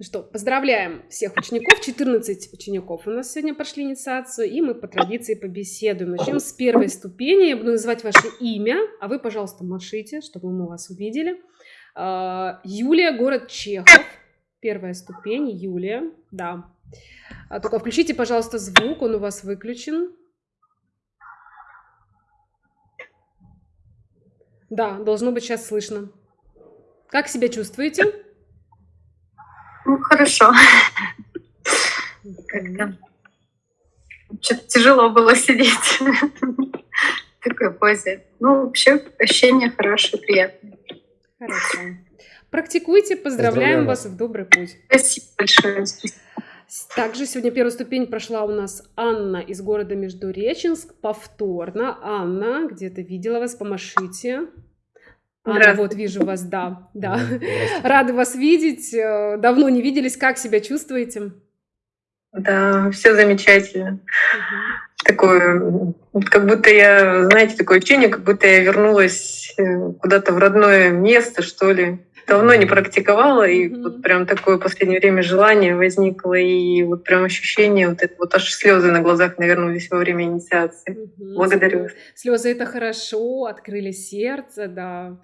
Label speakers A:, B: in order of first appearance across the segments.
A: Ну что, поздравляем всех учеников. 14 учеников у нас сегодня прошли инициацию, и мы по традиции побеседуем. Начнем с первой ступени. Я буду называть ваше имя, а вы, пожалуйста, машите, чтобы мы вас увидели. А, Юлия, город Чехов. Первая ступень, Юлия, да. А только включите, пожалуйста, звук, он у вас выключен. Да, должно быть сейчас слышно. Как себя чувствуете?
B: Ну, хорошо. Как-то что-то тяжело было сидеть в такой позе. Ну, вообще ощущения хорошие, приятные.
A: Хорошо. Практикуйте, поздравляем, поздравляем вас в добрый путь.
B: Спасибо большое.
A: Также сегодня первую ступень прошла у нас Анна из города Междуреченск. Повторно. Анна, где-то видела вас, помашите. Анна, вот вижу вас, да, да. Рада вас видеть. Э, давно не виделись. Как себя чувствуете?
B: Да, все замечательно. Угу. Такое, как будто я, знаете, такое ощущение, как будто я вернулась э, куда-то в родное место, что ли давно не практиковала, и mm-hmm. вот прям такое в последнее время желание возникло, и вот прям ощущение, вот это вот аж слезы на глазах навернулись во время инициации. Mm-hmm. Благодарю.
A: Слезы это хорошо, открыли сердце, да.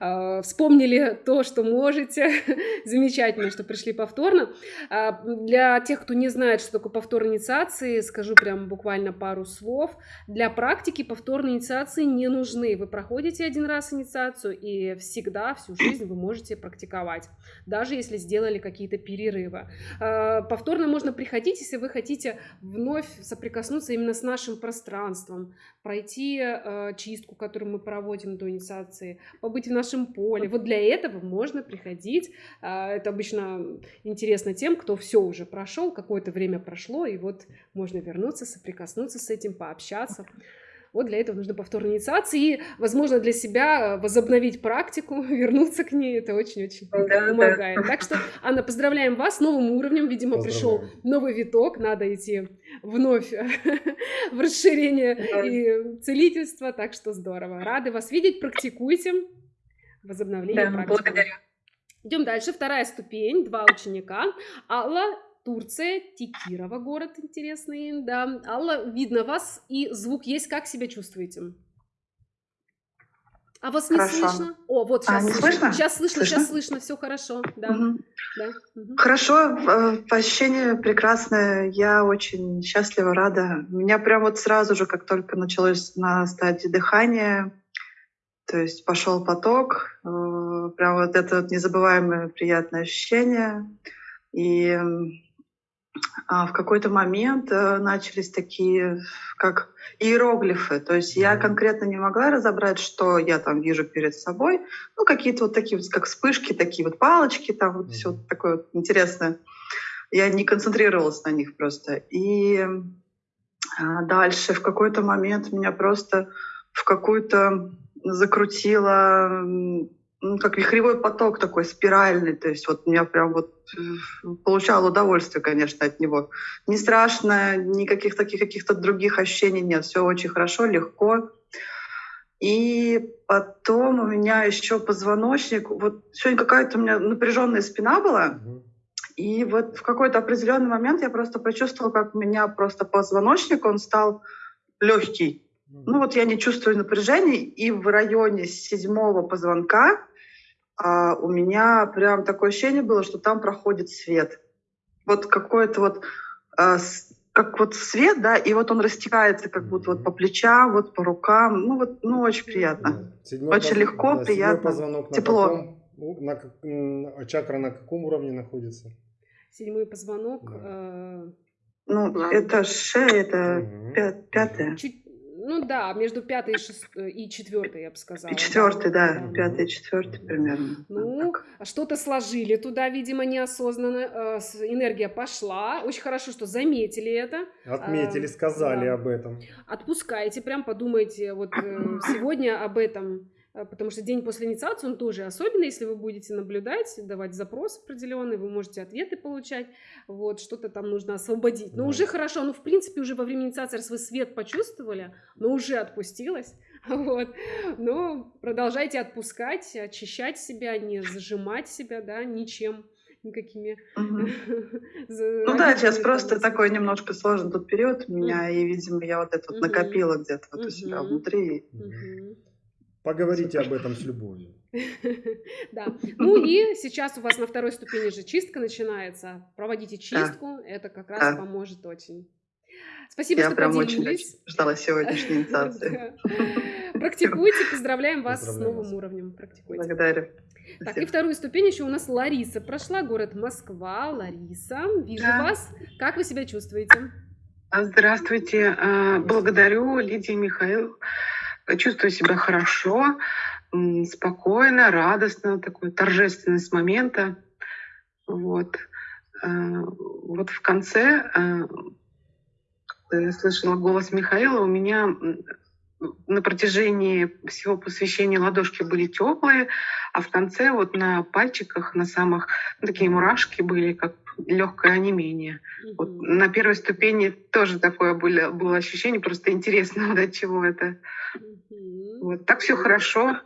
A: А, вспомнили то, что можете. Замечательно, что пришли повторно. А, для тех, кто не знает, что такое повтор инициации, скажу прям буквально пару слов. Для практики повторные инициации не нужны. Вы проходите один раз инициацию, и всегда, всю жизнь вы можете можете практиковать, даже если сделали какие-то перерывы. А, повторно можно приходить, если вы хотите вновь соприкоснуться именно с нашим пространством, пройти а, чистку, которую мы проводим до инициации, побыть в нашем поле. Вот для этого можно приходить. А, это обычно интересно тем, кто все уже прошел, какое-то время прошло, и вот можно вернуться, соприкоснуться с этим, пообщаться. Вот для этого нужно повторная инициация и, возможно, для себя возобновить практику, вернуться к ней. Это очень-очень да, помогает. Да. Так что, Анна, поздравляем вас с новым уровнем. Видимо, пришел новый виток. Надо идти вновь в расширение и целительство. Так что здорово. Рады вас видеть. Практикуйте возобновление да, практики. Благодарю. Идем дальше. Вторая ступень. Два ученика. Алла Турция, Текирова город интересный, да. Алла, видно вас, и звук есть, как себя чувствуете? А вас не хорошо. слышно? О, вот сейчас а, слышно. слышно. Сейчас слышно, слышно, сейчас слышно, все хорошо. Да. Угу.
C: Да. Угу. Хорошо, э, ощущение прекрасное. Я очень счастлива, рада. У меня прям вот сразу же, как только началось на стадии дыхания, то есть пошел поток, э, прям вот это вот незабываемое приятное ощущение. И в какой-то момент э, начались такие, как иероглифы. То есть я конкретно не могла разобрать, что я там вижу перед собой. Ну, какие-то вот такие вот, как вспышки, такие вот палочки, там вот все такое вот интересное. Я не концентрировалась на них просто. И а, дальше в какой-то момент меня просто в какую-то закрутило ну, как вихревой поток такой спиральный, то есть вот меня прям вот э, получал удовольствие, конечно, от него. Не страшно, никаких таких каких-то других ощущений нет, все очень хорошо, легко. И потом у меня еще позвоночник, вот сегодня какая-то у меня напряженная спина была, и вот в какой-то определенный момент я просто почувствовала, как у меня просто позвоночник, он стал легкий. Ну вот я не чувствую напряжения, и в районе седьмого позвонка а у меня прям такое ощущение было, что там проходит свет. Вот какой-то вот а, как вот свет, да, и вот он растекается как будто вот по плечам, вот по рукам, ну вот, ну очень приятно, седьмой очень поз... легко, да, приятно, позвонок тепло.
D: На каком, на, чакра на каком уровне находится?
A: Седьмой позвонок. Да. Э...
C: Ну, это шея, это угу. пятая.
A: Чуть ну да, между пятой и, шест... и четвертой, я бы сказала. И
C: четвертой, да, да. пятая и четвертая примерно.
A: Ну, что-то сложили туда, видимо, неосознанно. Э, энергия пошла. Очень хорошо, что заметили это.
D: Отметили, сказали да. об этом.
A: Отпускайте, прям подумайте вот э, сегодня об этом Э, потому что день после инициации, он тоже особенный, если вы будете наблюдать, давать запрос определенный, вы можете ответы получать, вот, что-то там нужно освободить. Но да. уже хорошо, ну, в принципе, уже во время инициации, раз вы свет почувствовали, но уже отпустилось, вот, но продолжайте отпускать, очищать себя, не зажимать себя, да, ничем, никакими.
C: Ну да, сейчас просто такой немножко сложный тут период у меня, и, видимо, я вот это вот накопила где-то вот у себя внутри.
D: Поговорите об этом с любовью.
A: Да. Ну и сейчас у вас на второй ступени же чистка начинается. Проводите чистку, это как раз поможет очень. Спасибо,
C: Я
A: что
C: прям очень,
A: поделились.
C: очень ждала сегодняшней инициации.
A: Практикуйте, поздравляем вас с новым уровнем. Практикуйте.
C: Благодарю.
A: Так, и вторую ступень еще у нас Лариса прошла, город Москва. Лариса, вижу
E: Да.
A: вас. Как вы себя чувствуете?
E: Здравствуйте. А, Благодарю Лидии Михаил. Чувствую себя хорошо, спокойно, радостно, такой торжественность момента. Вот. А, Вот в конце а, когда я слышала голос Михаила, у меня на протяжении всего посвящения ладошки были теплые, а в конце вот на пальчиках, на самых ну, такие мурашки были, как легкое онемение. Вот
A: Мгм.
E: на первой ступени тоже такое было, было ощущение, просто интересно, вот от чего это.
A: Мгм.
E: Вот так все хорошо,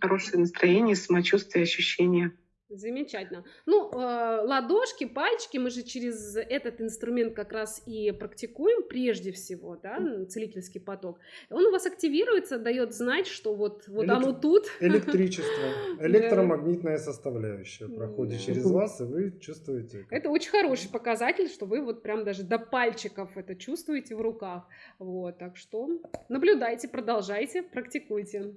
E: хорошее настроение, самочувствие, ощущения.
A: Замечательно. Ну, э, ладошки, пальчики, мы же через этот инструмент как раз и практикуем прежде всего, да, целительский поток. Он у вас активируется, дает знать, что вот, вот
D: Элек-
A: оно тут.
D: Электричество, электромагнитная составляющая проходит через вас, и вы чувствуете.
A: Это очень хороший показатель, что вы вот прям даже до пальчиков это чувствуете в руках. Вот, так что наблюдайте, продолжайте, практикуйте.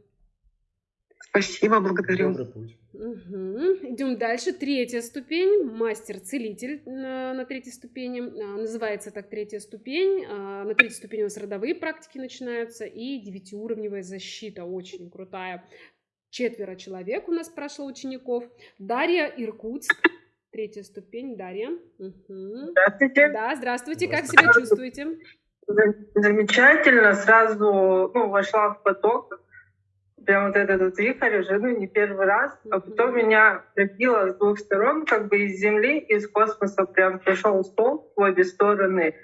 E: Спасибо, благодарю.
D: Добрый путь.
A: Идем дальше. Третья ступень. Мастер-целитель на, на третьей ступени. А, Называется так третья ступень. А, На третьей ступени у нас родовые практики начинаются. И девятиуровневая защита. Очень крутая. Четверо человек у нас прошло учеников. Дарья Иркутск. Третья ступень. Дарья. Мгм.
F: Здравствуйте.
A: Да, здравствуйте. Как
D: Здравствуйте.
A: себя чувствуете?
F: Зам- Замечательно. Сразу ну, вошла в поток. Прям вот этот вот вихрь уже, ну, не первый раз. А потом меня пробило с двух сторон, как бы из Земли, из космоса прям пришел стол в обе стороны.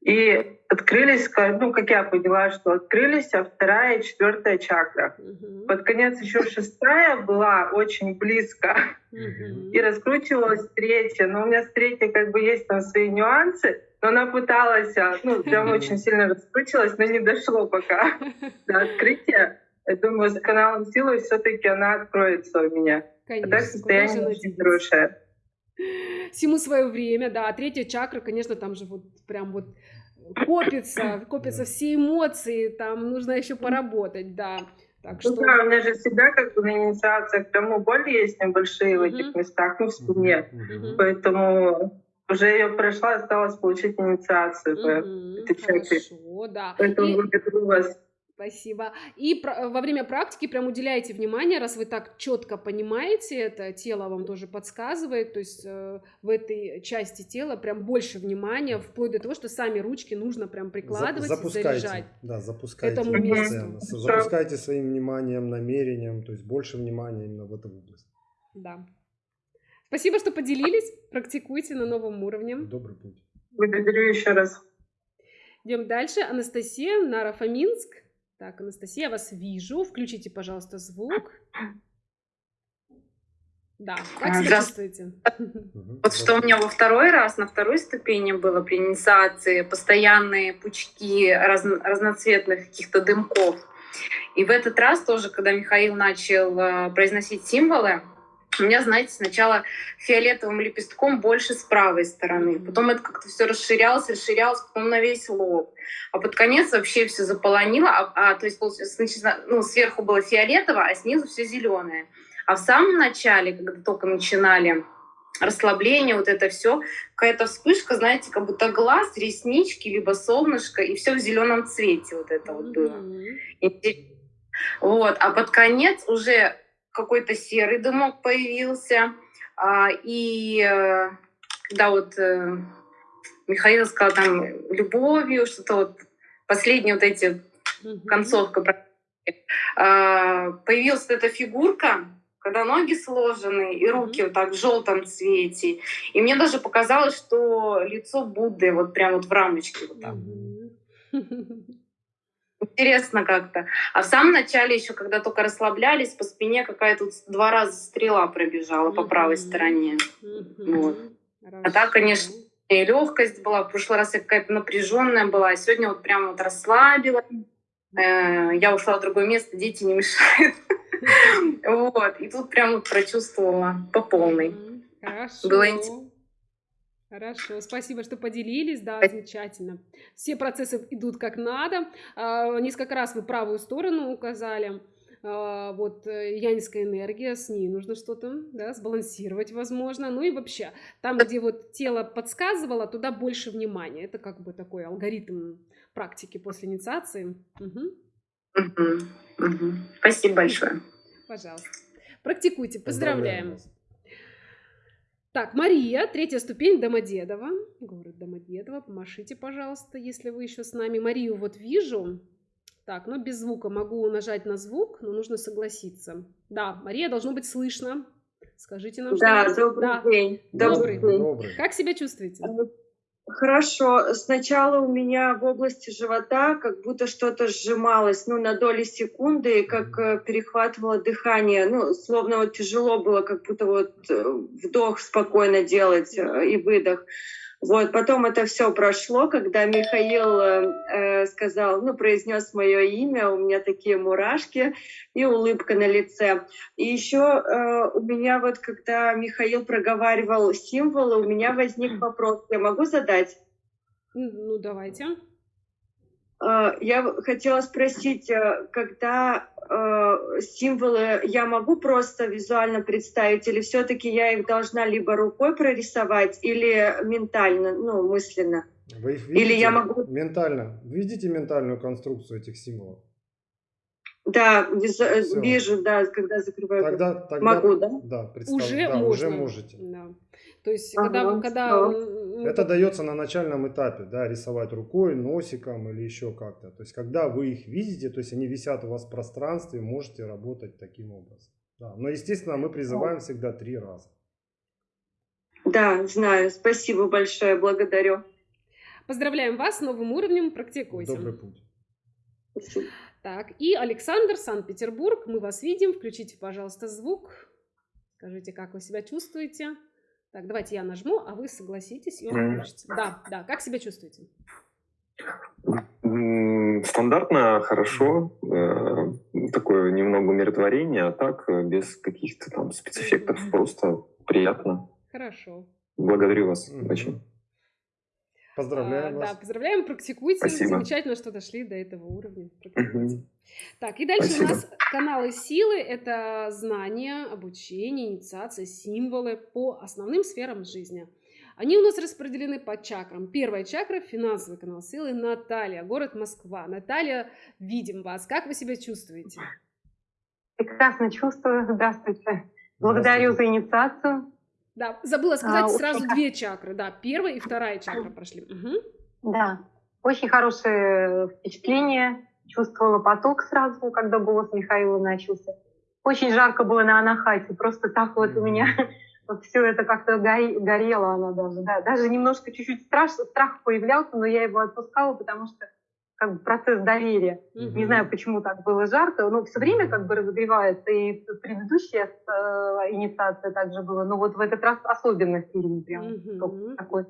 F: И открылись, ну, как я поняла, что открылись, а вторая и четвертая чакра.
A: Мгм.
F: Под конец еще шестая была очень близко.
A: Мгм.
F: и раскручивалась третья. Но у меня с третьей как бы есть там свои нюансы, но она пыталась, а, ну, прям очень сильно раскручивалась, но не дошло пока до открытия. Я думаю, с каналом силы все-таки она откроется у меня. А
A: Конечно.
F: так
A: куда же
F: состояние очень хорошее.
A: Всему свое время, да. А третья чакра, конечно, там же вот прям вот копится, копятся все эмоции, там нужно еще поработать, да. Так
F: Ну
A: что...
F: да, у меня же всегда как бы на инициациях ну, боли есть небольшие в этих местах, ну, в спине. Поэтому уже ее прошла, осталось получить инициацию. по
A: Мгм,
F: этой чакре.
A: Хорошо, да.
F: Поэтому
A: И-
F: благодарю вас.
A: Спасибо. И про- во время практики прям уделяйте внимание, раз вы так четко понимаете это, тело вам тоже подсказывает, то есть э, в этой части тела прям больше внимания, вплоть до того, что сами ручки нужно прям прикладывать и
D: запускайте,
A: заряжать.
D: да, запускайте
A: этому
F: месту.
D: Запускайте своим вниманием, намерением, то есть больше внимания именно в эту область.
A: Да. Спасибо, что поделились. Практикуйте на новом уровне.
D: Добрый путь.
F: Благодарю еще раз.
A: Идем дальше. Анастасия, Нарафаминск. Так, Анастасия, я вас вижу. Включите, пожалуйста, звук. Да, как
G: А,
A: себя
G: здравствуйте.
A: чувствуете?
G: Вот что у меня во второй раз, на второй ступени было при инициации, постоянные пучки разно- разноцветных каких-то дымков. И в этот раз тоже, когда Михаил начал э, произносить символы, у меня, знаете, сначала фиолетовым лепестком больше с правой стороны. Потом это как-то все расширялось, расширялось, потом на весь лоб. А под конец вообще все заполонило. А, а, то есть, сначала, ну, сверху было фиолетово, а снизу все зеленое. А в самом начале, когда только начинали расслабление, вот это все, какая-то вспышка, знаете, как будто глаз, реснички, либо солнышко, и все в зеленом цвете вот это вот было. Вот, а под конец уже какой-то серый дымок появился, а, и э, когда вот э, Михаил сказал там любовью, что-то вот последние вот эти концовка а, появилась эта фигурка, когда ноги сложены и руки вот так в желтом цвете. И мне даже показалось, что лицо Будды вот прям вот в рамочке вот так. Интересно как-то. А в самом начале еще, когда только расслаблялись, по спине какая-то два раза стрела пробежала по правой стороне. Вот. А так, конечно, и легкость была. В прошлый раз я какая-то напряженная была, а сегодня вот прям вот расслабилась. Э, я ушла в другое место, дети не мешают. Вот. И тут прям вот прочувствовала по полной.
A: Хорошо.
G: Было интересно.
A: Хорошо, спасибо, что поделились, да, замечательно. Все процессы идут как надо. А, несколько раз вы правую сторону указали. А, вот э, янская энергия, с ней нужно что-то, да, сбалансировать, возможно. Ну и вообще, там, где вот тело подсказывало, туда больше внимания. Это как бы такой алгоритм практики после инициации. Угу.
G: Угу. Угу. Спасибо большое.
A: Пожалуйста. Практикуйте. Поздравляем. Так, Мария, третья ступень Домодедово. Город Домодедово. Помашите, пожалуйста, если вы еще с нами. Марию вот вижу. Так, ну без звука могу нажать на звук, но нужно согласиться. Да, Мария, должно быть слышно. Скажите нам,
H: да, что... Добрый да, день.
A: Добрый день. Добрый. Как себя чувствуете?
H: Хорошо. Сначала у меня в области живота как будто что-то сжималось, ну, на доли секунды, как э, перехватывало дыхание. Ну, словно вот тяжело было, как будто вот э, вдох спокойно делать э, и выдох. Вот, потом это все прошло, когда Михаил э, сказал, ну, произнес мое имя, у меня такие мурашки и улыбка на лице. И еще э, у меня вот, когда Михаил проговаривал символы, у меня возник вопрос, я могу задать?
A: Ну, давайте.
H: Э, я хотела спросить, э, когда э, символы я могу просто визуально представить, или все-таки я их должна либо рукой прорисовать, или ментально, ну, мысленно?
D: Вы их видите или я могу... ментально? Видите ментальную конструкцию этих символов?
H: Да, визу... вижу, да, когда закрываю.
D: Тогда, тогда
H: могу, да?
D: Да,
A: представь, уже,
D: да,
A: можно.
D: уже можете.
A: Да. То есть, ага, когда, когда
D: ну, это дается на начальном этапе, да, рисовать рукой, носиком или еще как-то. То есть, когда вы их видите, то есть они висят у вас в пространстве, можете работать таким образом. Да. Но, естественно, мы призываем всегда три раза.
H: Да, знаю. Спасибо большое, благодарю.
A: Поздравляем вас с новым уровнем, практикуйте.
D: Добрый путь.
H: Спасибо.
A: Так, и Александр, Санкт-Петербург, мы вас видим. Включите, пожалуйста, звук. Скажите, как вы себя чувствуете. Так, давайте я нажму, а вы согласитесь, и он. Да, да, как себя чувствуете?
I: Стандартно, хорошо, э, такое немного умиротворение, а так э, без каких-то там спецэффектов, просто приятно.
A: Хорошо.
I: Благодарю вас очень.
D: Поздравляем
A: а,
D: вас.
A: Да, поздравляем, практикуйте.
I: Спасибо.
A: Замечательно, что дошли до этого уровня. Практикуйте. Так, и дальше Спасибо. у нас каналы силы. Это знания, обучение, инициация, символы по основным сферам жизни. Они у нас распределены по чакрам. Первая чакра – финансовый канал силы. Наталья, город Москва. Наталья, видим вас. Как вы себя чувствуете?
J: Прекрасно чувствую. Здравствуйте. Благодарю Здравствуйте. за инициацию.
A: Да, забыла сказать, а, сразу очень... две чакры, да, первая и вторая чакра прошли. Угу.
J: Да, очень хорошее впечатление, чувствовала поток сразу, когда голос Михаила начался. Очень жарко было на Анахате, просто так вот у меня вот все это как-то горело она даже, да, даже немножко чуть-чуть страш, страх появлялся, но я его отпускала, потому что как бы процесс доверия. Mm-hmm. Не знаю, почему так было жарко, но все время как бы разогревается, и предыдущая э, инициация также была, но вот в этот раз особенно сильный прям mm-hmm. такой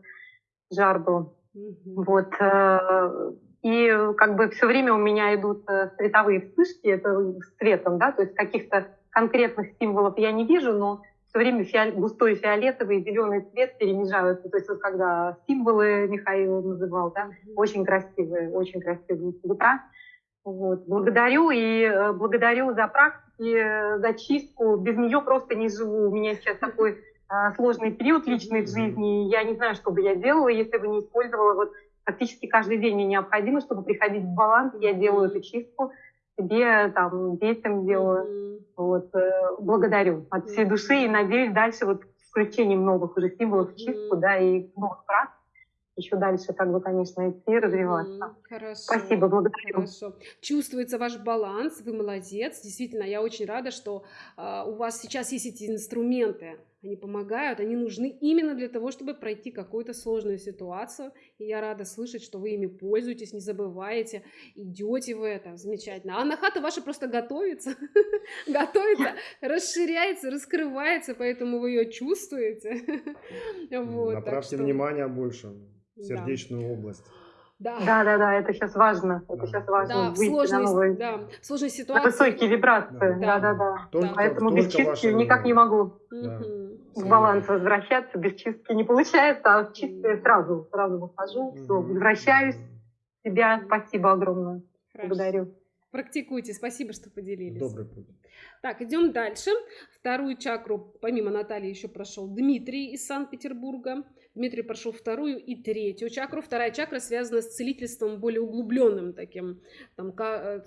J: жар был. Mm-hmm. Вот. Э, и как бы все время у меня идут э, световые вспышки, это с цветом, да, то есть каких-то конкретных символов я не вижу, но все время фиол... густой фиолетовый и зеленый цвет перемежаются. То есть вот когда символы Михаил называл, да, очень красивые, очень красивые цвета. Вот. Благодарю и э, благодарю за практики, э, за чистку. Без нее просто не живу. У меня сейчас такой э, сложный период личный в жизни. Я не знаю, что бы я делала, если бы не использовала. Вот практически каждый день мне необходимо, чтобы приходить в баланс. Я делаю эту чистку себе, там, детям делаю. Mm-hmm. Вот, э, благодарю от всей души и надеюсь дальше вот с включением новых уже символов в чистку, mm-hmm. да, и новых практик еще дальше, как бы, конечно, идти, развиваться.
A: Хорошо.
J: Спасибо, благодарю.
A: Хорошо. Чувствуется ваш баланс, вы молодец. Действительно, я очень рада, что э, у вас сейчас есть эти инструменты они помогают, они нужны именно для того, чтобы пройти какую-то сложную ситуацию. И я рада слышать, что вы ими пользуетесь, не забываете, идете в это. Замечательно. А хата ваша просто готовится, готовится, расширяется, раскрывается, поэтому вы ее чувствуете.
D: Вот, Направьте внимание больше в сердечную область.
J: Да. да, да, да, это сейчас важно. Это сейчас важно да, выйти сложной, на новые,
A: да, сложной ситуации.
J: На высокие вибрации. Да, да, да. да. Только, Поэтому только без чистки никак не могу да. В баланс возвращаться. Без чистки не получается, а в чистке сразу, сразу выхожу, все, возвращаюсь. Себя спасибо огромное. Хорошо. Благодарю.
A: Практикуйте. Спасибо, что поделились.
D: Добрый путь.
A: Так, идем дальше. Вторую чакру, помимо Натальи, еще прошел Дмитрий из Санкт-Петербурга. Дмитрий прошел вторую и третью чакру. Вторая чакра связана с целительством более углубленным таким. Там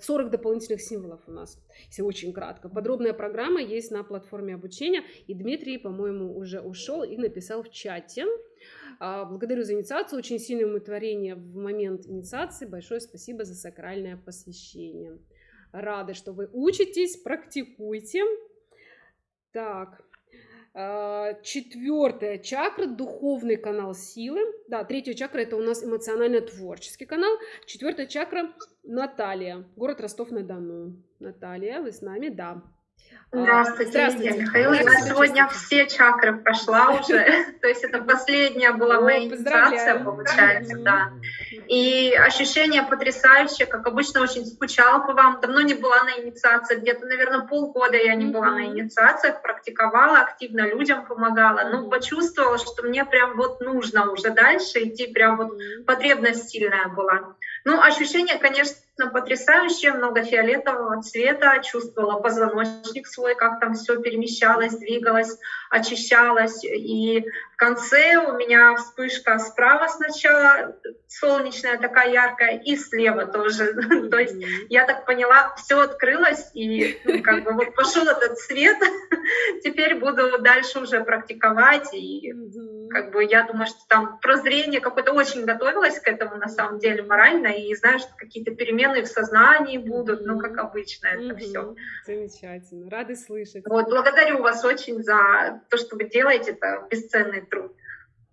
A: 40 э, дополнительных символов у нас, если очень кратко. Подробная программа есть на платформе обучения. И Дмитрий, по-моему, уже ушел и написал в чате. А, благодарю за инициацию, очень сильное умиротворение в момент инициации. Большое спасибо за сакральное посвящение. Рады, что вы учитесь, практикуйте. Так, а, четвертая чакра – духовный канал силы. Да, третья чакра – это у нас эмоционально-творческий канал. Четвертая чакра – Наталья, город Ростов-на-Дону. Наталья, вы с нами? Да.
K: Здравствуйте, Здравствуйте. Лидия Михаил. Я сегодня все чакры прошла уже. То есть это последняя была моя инициация, получается, да. И ощущение потрясающее, как обычно, очень скучала по вам. Давно не была на инициации, где-то, наверное, полгода я не была на инициациях, практиковала, активно людям помогала. Ну, почувствовала, что мне прям вот нужно уже дальше идти, прям вот потребность сильная была. Ну, ощущение, конечно, потрясающее, много фиолетового цвета, чувствовала позвоночник свой, как там все перемещалось, двигалось, очищалось. И в конце у меня вспышка справа сначала, солнечная такая яркая, и слева тоже. То есть я так поняла, все открылось, и ну, как бы вот пошел этот свет. Теперь буду дальше уже практиковать. И как бы я думаю, что там прозрение какое-то очень готовилась к этому на самом деле морально, и знаю, что какие-то перемены в сознании будут, ну, как обычно это все.
A: Замечательно. Рады слышать.
K: Вот, благодарю вас очень за то, что вы делаете, это бесценный труд.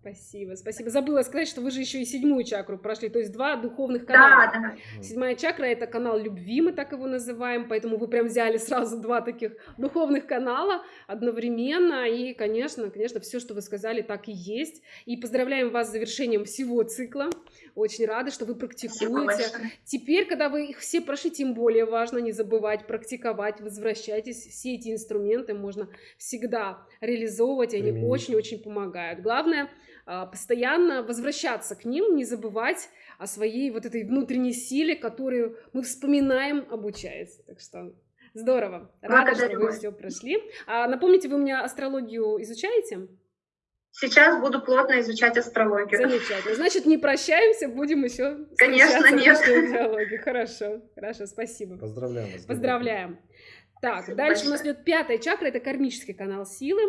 A: Спасибо, спасибо. Забыла сказать, что вы же еще и седьмую чакру прошли, то есть два духовных канала. Да, да. Седьмая чакра это канал любви, мы так его называем, поэтому вы прям взяли сразу два таких духовных канала одновременно. И, конечно, конечно, все, что вы сказали, так и есть. И поздравляем вас с завершением всего цикла. Очень рада, что вы практикуете. Теперь, когда вы их все прошли, тем более важно не забывать практиковать, возвращайтесь. Все эти инструменты можно всегда реализовывать, и они очень-очень помогают. Главное постоянно возвращаться к ним, не забывать о своей вот этой внутренней силе, которую мы вспоминаем, обучаясь. Так что здорово. Рада, Благодарю. что вы все прошли. А, напомните, вы у меня астрологию изучаете?
K: Сейчас буду плотно изучать астрологию.
A: Замечательно. Значит, не прощаемся, будем еще
K: Конечно, нет.
A: диалоге. Хорошо, хорошо, спасибо.
D: Поздравляем вас.
A: Поздравляем. Так, Спасибо дальше большое. у нас идет пятая чакра, это кармический канал силы.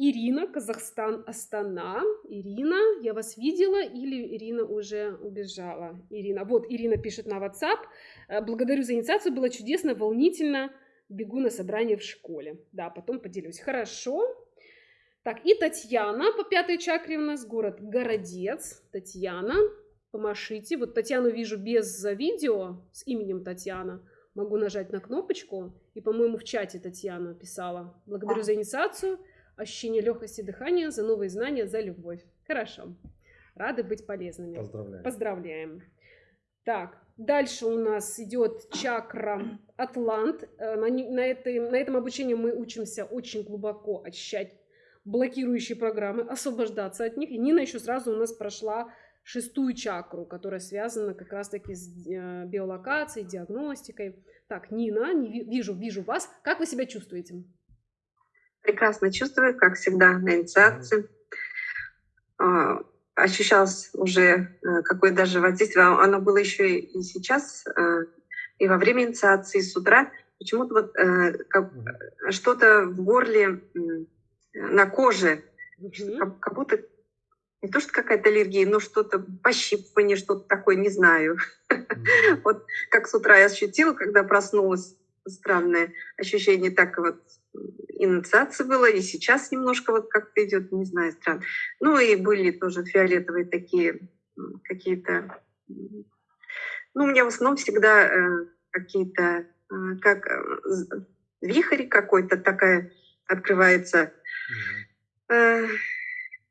A: Ирина, Казахстан, Астана. Ирина, я вас видела или Ирина уже убежала? Ирина, вот Ирина пишет на WhatsApp. «Э, благодарю за инициацию, было чудесно, волнительно. Бегу на собрание в школе. Да, потом поделюсь. Хорошо. Так, и Татьяна по пятой чакре у нас, город Городец. Татьяна, помашите. Вот Татьяну вижу без видео с именем Татьяна. Могу нажать на кнопочку. И, по-моему, в чате Татьяна писала. Благодарю за инициацию ощущение легкости дыхания, за новые знания, за любовь. Хорошо. Рады быть полезными.
D: Поздравляем.
A: Поздравляем. Так, дальше у нас идет чакра Атлант. Э, на, на, этой, на этом обучении мы учимся очень глубоко очищать блокирующие программы, освобождаться от них. И Нина еще сразу у нас прошла шестую чакру, которая связана как раз-таки с э, биолокацией, диагностикой. Так, Нина, не вижу, вижу вас. Как вы себя чувствуете?
B: Прекрасно чувствую, как всегда, на инициации. А, ощущалось уже э, какое даже воздействие. Оно было еще и сейчас, э, и во время инициации, и с утра. Почему-то вот э, как, что-то в горле, на коже, как, как будто не то, что какая-то аллергия, но что-то пощипывание, что-то такое, не знаю. Вот как с утра я ощутила, когда проснулась, странное ощущение, так вот инициации было, и сейчас немножко вот как-то идет, не знаю, странно. Ну и были тоже фиолетовые такие какие-то... Ну, у меня в основном всегда э, какие-то, э, как э, вихрь какой-то такая открывается,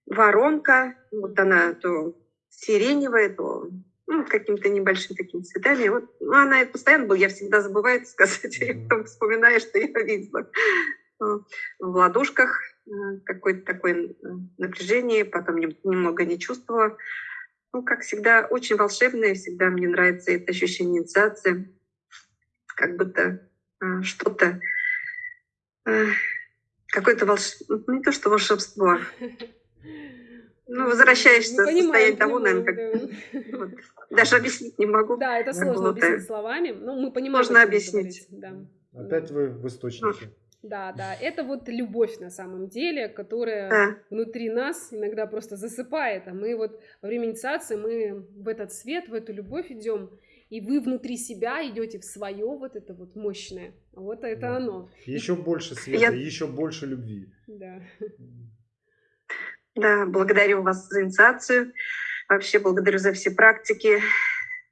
B: воронка, вот она то сиреневая, то ну, каким-то небольшим таким цветами. Вот, ну, она постоянно была, я всегда забываю это сказать, и потом вспоминаю, что я видела. В ладошках э, какое-то такое э, напряжение, потом немного не чувствовала. Ну, как всегда, очень волшебное, всегда мне нравится это ощущение инициации, как будто э, что-то, какое-то волшебство, ну, не то что волшебство, ну, возвращаешься в состояние того, наверное, как... Вот. Даже объяснить не могу.
A: Да, это сложно объяснить словами. Ну, мы понимаем.
B: Можно объяснить.
A: Да.
D: Опять вы в источнике.
A: Да, да, это вот любовь на самом деле, которая да. внутри нас иногда просто засыпает, а мы вот во время инициации мы в этот свет, в эту любовь идем, и вы внутри себя идете в свое вот это вот мощное, вот это да. оно.
D: Еще больше света, Я... еще больше любви.
A: Да.
B: Да, благодарю вас за инициацию. Вообще благодарю за все практики,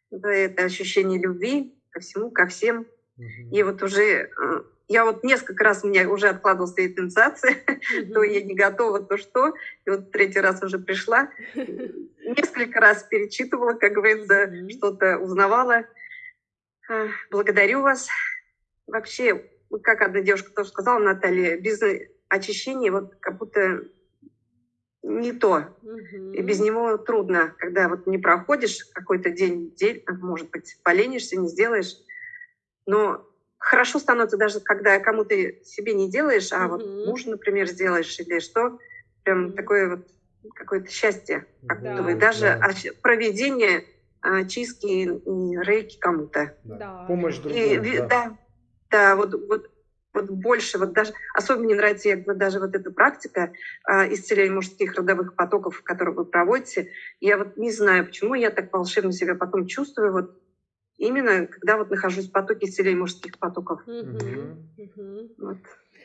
B: за это ощущение любви ко всему, ко всем. Угу. И вот уже э, я вот несколько раз у меня уже откладывалась эта инициация, угу. то я не готова, то что. И вот третий раз уже пришла. Несколько раз перечитывала, как говорится, угу. что-то узнавала. А, благодарю вас. Вообще, как одна девушка тоже сказала, Наталья, без очищения вот как будто не то. Угу. И без него трудно, когда вот не проходишь какой-то день, день, а, может быть, поленишься, не сделаешь. Но хорошо становится даже, когда кому-то себе не делаешь, а угу. вот мужу, например, сделаешь или что. Прям такое вот какое-то счастье. Как да. будто даже да. проведение а, чистки и рейки кому-то.
D: Да. Помощь другому. И,
B: да. да, да, вот, вот вот больше, вот даже, особенно мне нравится я, вот даже вот эта практика э, исцеления мужских родовых потоков, которую вы проводите. Я вот не знаю, почему я так волшебно себя потом чувствую, вот именно когда вот нахожусь в потоке исцеления мужских потоков.
A: Mm-hmm.
B: Вот.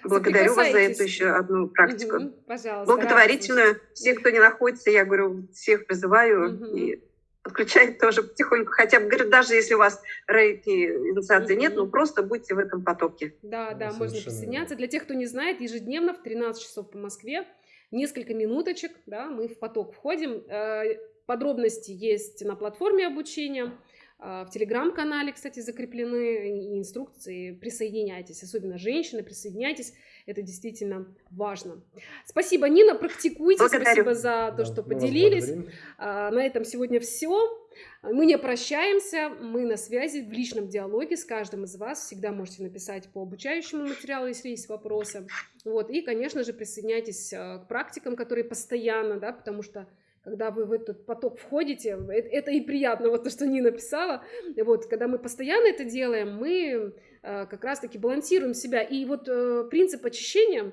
B: Благодарю вас за эту еще одну практику.
A: Угу, пожалуйста.
B: Благотворительную. Все, кто не находится, я говорю, всех призываю. Угу. И подключать тоже потихоньку, хотя бы, говорю, даже если у вас рейки инициации mm-hmm. нет, ну просто будьте в этом потоке.
A: Да, да, можно присоединяться. Для тех, кто не знает, ежедневно в 13 часов по Москве, несколько минуточек, да, мы в поток входим. Э, подробности есть на платформе обучения. А, в телеграм-канале, кстати, закреплены инструкции. Присоединяйтесь, особенно женщины, присоединяйтесь. Это действительно важно. Спасибо, Нина, практикуйте. Благодарю. Спасибо за то, да, что поделились. А, на этом сегодня все. Мы не прощаемся, мы на связи в личном диалоге с каждым из вас. Всегда можете написать по обучающему материалу, если есть вопросы. Вот. И, конечно же, присоединяйтесь а, к практикам, которые постоянно, да, потому что когда вы в этот поток входите, это, это и приятно, вот то, что Нина писала, вот, когда мы постоянно это делаем, мы э, как раз-таки балансируем себя, и вот э, принцип очищения,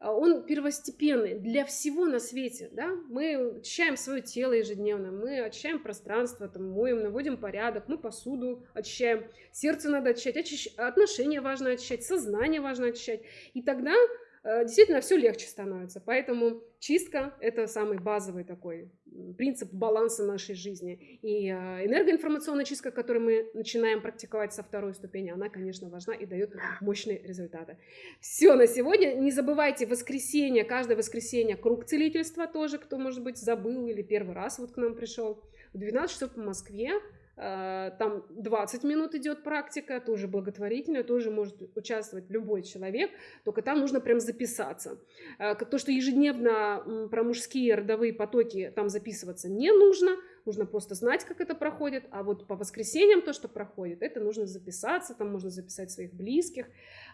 A: э, он первостепенный для всего на свете, да, мы очищаем свое тело ежедневно, мы очищаем пространство, там, моем, наводим порядок, мы посуду очищаем, сердце надо очищать, очищ... отношения важно очищать, сознание важно очищать, и тогда Э, действительно все легче становится. Поэтому чистка – это самый базовый такой принцип баланса нашей жизни. И э, энергоинформационная чистка, которую мы начинаем практиковать со второй ступени, она, конечно, важна и дает мощные результаты. Все на сегодня. Не забывайте воскресенье, каждое воскресенье круг целительства тоже, кто, может быть, забыл или первый раз вот к нам пришел. В 12 часов по Москве Э, там 20 минут идет практика, тоже благотворительная, тоже может участвовать любой человек, только там нужно прям записаться. Э, то, что ежедневно про мужские родовые потоки там записываться не нужно, нужно просто знать, как это проходит, а вот по воскресеньям то, что проходит, это нужно записаться, там можно записать своих близких.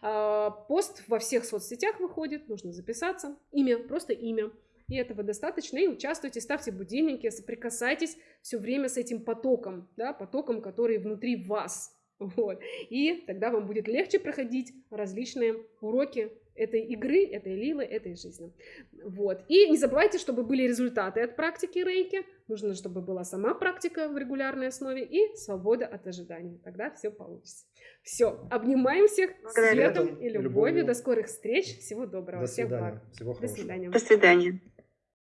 A: Э, пост во всех соцсетях выходит, нужно записаться, имя, просто имя. И этого достаточно. И участвуйте, ставьте будильники, соприкасайтесь все время с этим потоком, да, потоком, который внутри вас. Вот. И тогда вам будет легче проходить различные уроки этой игры, этой лилы, этой жизни. Вот. И не забывайте, чтобы были результаты от практики рейки. Нужно, чтобы была сама практика в регулярной основе и свобода от ожиданий. Тогда все получится. Все. Обнимаем всех светом и любовью. До скорых встреч. Всего доброго.
D: До
A: Всех
D: свидания.
A: благ.
D: Всего
A: До
D: хорошего.
A: свидания.
C: До свидания.